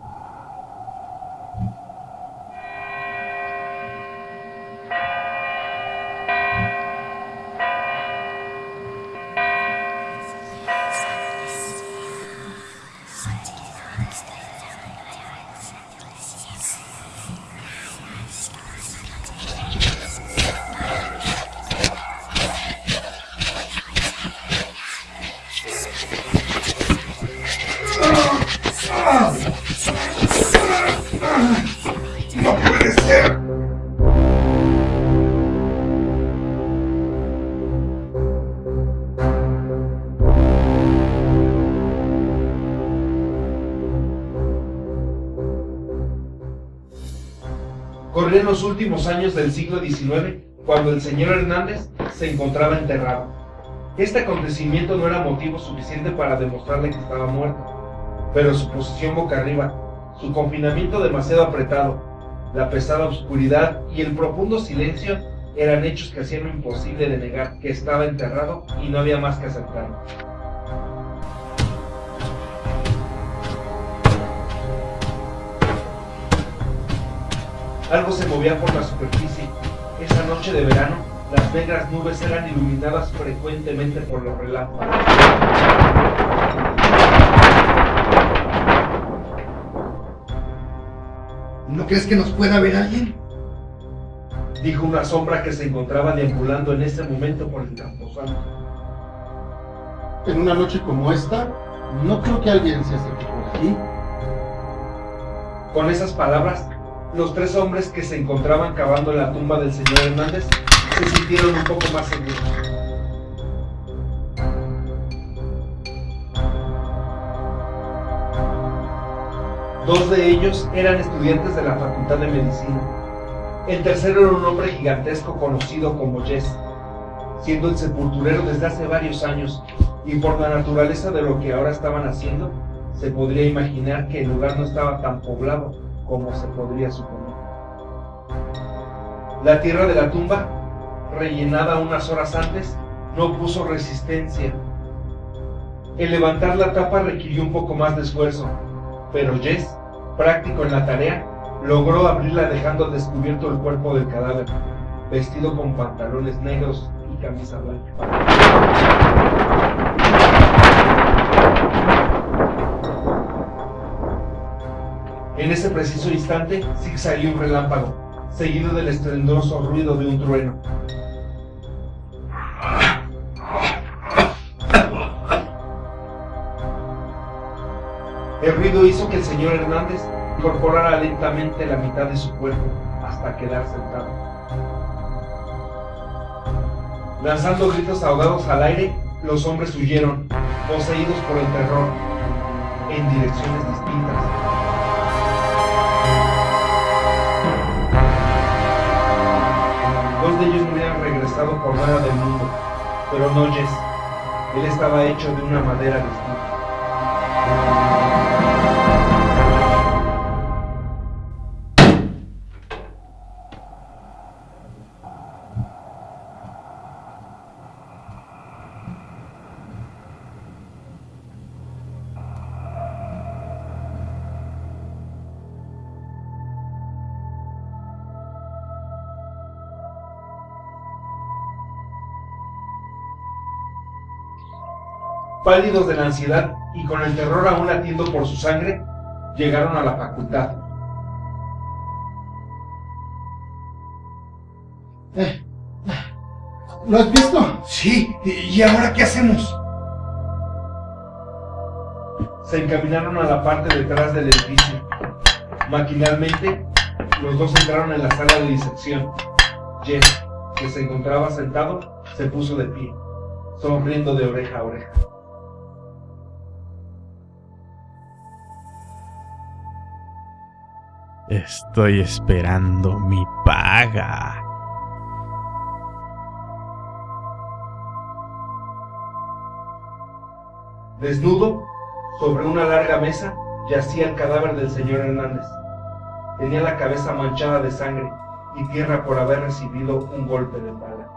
Uh, Corrían los últimos años del siglo XIX cuando el señor Hernández se encontraba enterrado. Este acontecimiento no era motivo suficiente para demostrarle que estaba muerto, pero su posición boca arriba, su confinamiento demasiado apretado, la pesada oscuridad y el profundo silencio eran hechos que hacían imposible de negar que estaba enterrado y no había más que aceptarlo. Algo se movía por la superficie. Esa noche de verano, las negras nubes eran iluminadas frecuentemente por los relámpagos. ¿No crees que nos pueda ver alguien? Dijo una sombra que se encontraba deambulando en ese momento por el camposanto. En una noche como esta, no creo que alguien se acerque por aquí. Con esas palabras, los tres hombres que se encontraban cavando la tumba del señor Hernández se sintieron un poco más seguros. Dos de ellos eran estudiantes de la Facultad de Medicina. El tercero era un hombre gigantesco conocido como Jess, siendo el sepulturero desde hace varios años y por la naturaleza de lo que ahora estaban haciendo, se podría imaginar que el lugar no estaba tan poblado como se podría suponer. La tierra de la tumba, rellenada unas horas antes, no puso resistencia. El levantar la tapa requirió un poco más de esfuerzo, pero Jess, práctico en la tarea, logró abrirla dejando descubierto el cuerpo del cadáver, vestido con pantalones negros y camisa blanca. En ese preciso instante, salió un relámpago, seguido del estruendoso ruido de un trueno. El ruido hizo que el señor Hernández incorporara lentamente la mitad de su cuerpo hasta quedar sentado. Lanzando gritos ahogados al aire, los hombres huyeron, poseídos por el terror, en direcciones distintas. Por nada del mundo, pero no Jess. Él estaba hecho de una madera distinta. Pálidos de la ansiedad y con el terror aún latiendo por su sangre, llegaron a la facultad. Eh, ¿Lo has visto? Sí, ¿y ahora qué hacemos? Se encaminaron a la parte detrás del edificio. Maquinalmente, los dos entraron en la sala de disección. Jeff, que se encontraba sentado, se puso de pie, sonriendo de oreja a oreja. Estoy esperando mi paga. Desnudo, sobre una larga mesa, yacía el cadáver del señor Hernández. Tenía la cabeza manchada de sangre y tierra por haber recibido un golpe de bala.